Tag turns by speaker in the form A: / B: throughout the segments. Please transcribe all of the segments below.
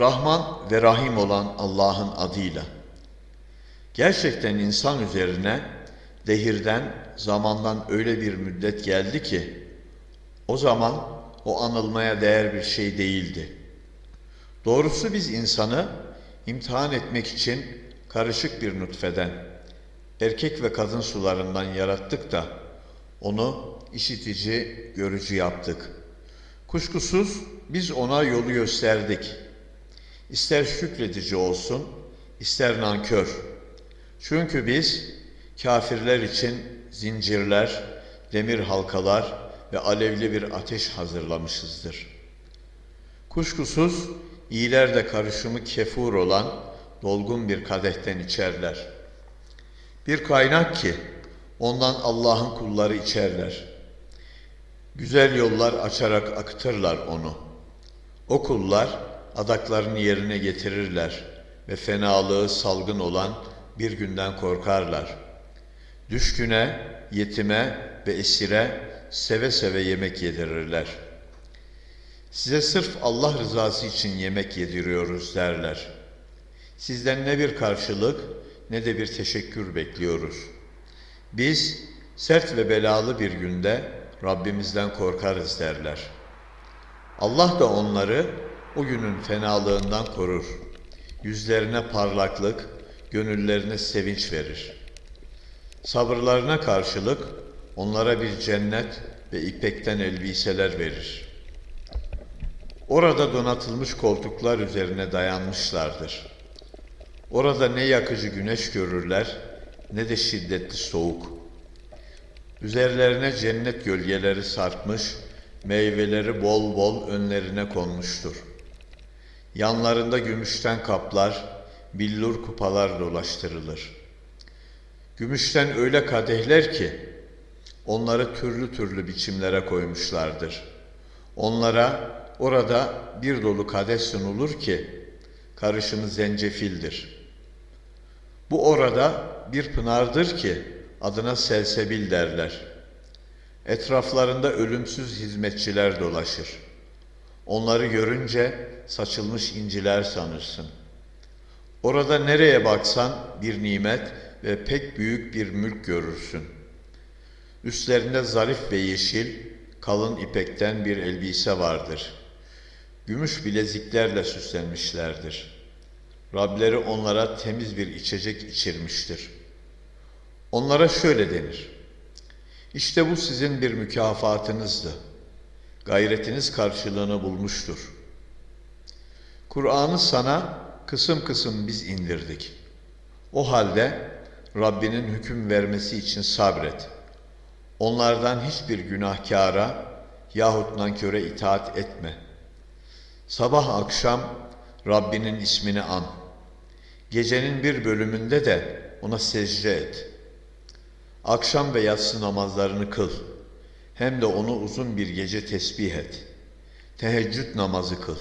A: Rahman ve Rahim olan Allah'ın adıyla. Gerçekten insan üzerine dehirden, zamandan öyle bir müddet geldi ki, o zaman o anılmaya değer bir şey değildi. Doğrusu biz insanı imtihan etmek için karışık bir nutfeden, erkek ve kadın sularından yarattık da, onu işitici, görücü yaptık. Kuşkusuz biz ona yolu gösterdik. İster şükredici olsun, ister nankör. Çünkü biz kafirler için zincirler, demir halkalar ve alevli bir ateş hazırlamışızdır. Kuşkusuz iyiler de karışımı kefur olan dolgun bir kadehten içerler. Bir kaynak ki ondan Allah'ın kulları içerler. Güzel yollar açarak akıtırlar onu. O kullar adaklarını yerine getirirler ve fenalığı salgın olan bir günden korkarlar. Düşküne, yetime ve esire seve seve yemek yedirirler. Size sırf Allah rızası için yemek yediriyoruz derler. Sizden ne bir karşılık ne de bir teşekkür bekliyoruz. Biz sert ve belalı bir günde Rabbimizden korkarız derler. Allah da onları o günün fenalığından korur. Yüzlerine parlaklık, gönüllerine sevinç verir. Sabırlarına karşılık onlara bir cennet ve ipekten elbiseler verir. Orada donatılmış koltuklar üzerine dayanmışlardır. Orada ne yakıcı güneş görürler ne de şiddetli soğuk. Üzerlerine cennet gölgeleri sarkmış, meyveleri bol bol önlerine konmuştur. Yanlarında gümüşten kaplar, billur kupalar dolaştırılır. Gümüşten öyle kadehler ki, onları türlü türlü biçimlere koymuşlardır. Onlara orada bir dolu kadeh sunulur ki, karışımı zencefildir. Bu orada bir pınardır ki, adına selsebil derler. Etraflarında ölümsüz hizmetçiler dolaşır. Onları görünce saçılmış inciler sanırsın. Orada nereye baksan bir nimet ve pek büyük bir mülk görürsün. Üstlerinde zarif ve yeşil, kalın ipekten bir elbise vardır. Gümüş bileziklerle süslenmişlerdir. Rableri onlara temiz bir içecek içirmiştir.'' Onlara şöyle denir. İşte bu sizin bir mükafatınızdı. Gayretiniz karşılığını bulmuştur. Kur'an'ı sana kısım kısım biz indirdik. O halde Rabbinin hüküm vermesi için sabret. Onlardan hiçbir günahkara yahut nanköre itaat etme. Sabah akşam Rabbinin ismini an. Gecenin bir bölümünde de ona secde et.'' Akşam ve yatsı namazlarını kıl. Hem de onu uzun bir gece tesbih et. Teheccüd namazı kıl.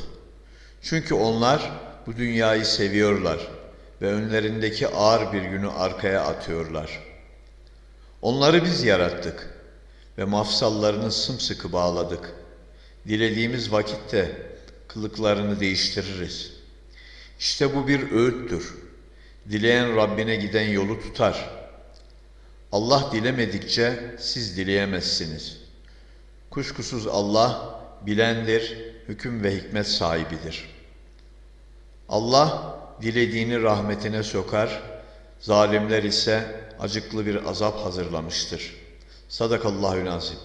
A: Çünkü onlar bu dünyayı seviyorlar ve önlerindeki ağır bir günü arkaya atıyorlar. Onları biz yarattık ve mafsallarını sımsıkı bağladık. Dilediğimiz vakitte kılıklarını değiştiririz. İşte bu bir öğüttür. Dileyen Rabbine giden yolu tutar.'' Allah dilemedikçe siz dileyemezsiniz. Kuşkusuz Allah bilendir, hüküm ve hikmet sahibidir. Allah dilediğini rahmetine sokar, zalimler ise acıklı bir azap hazırlamıştır. Sadakallahu nazim.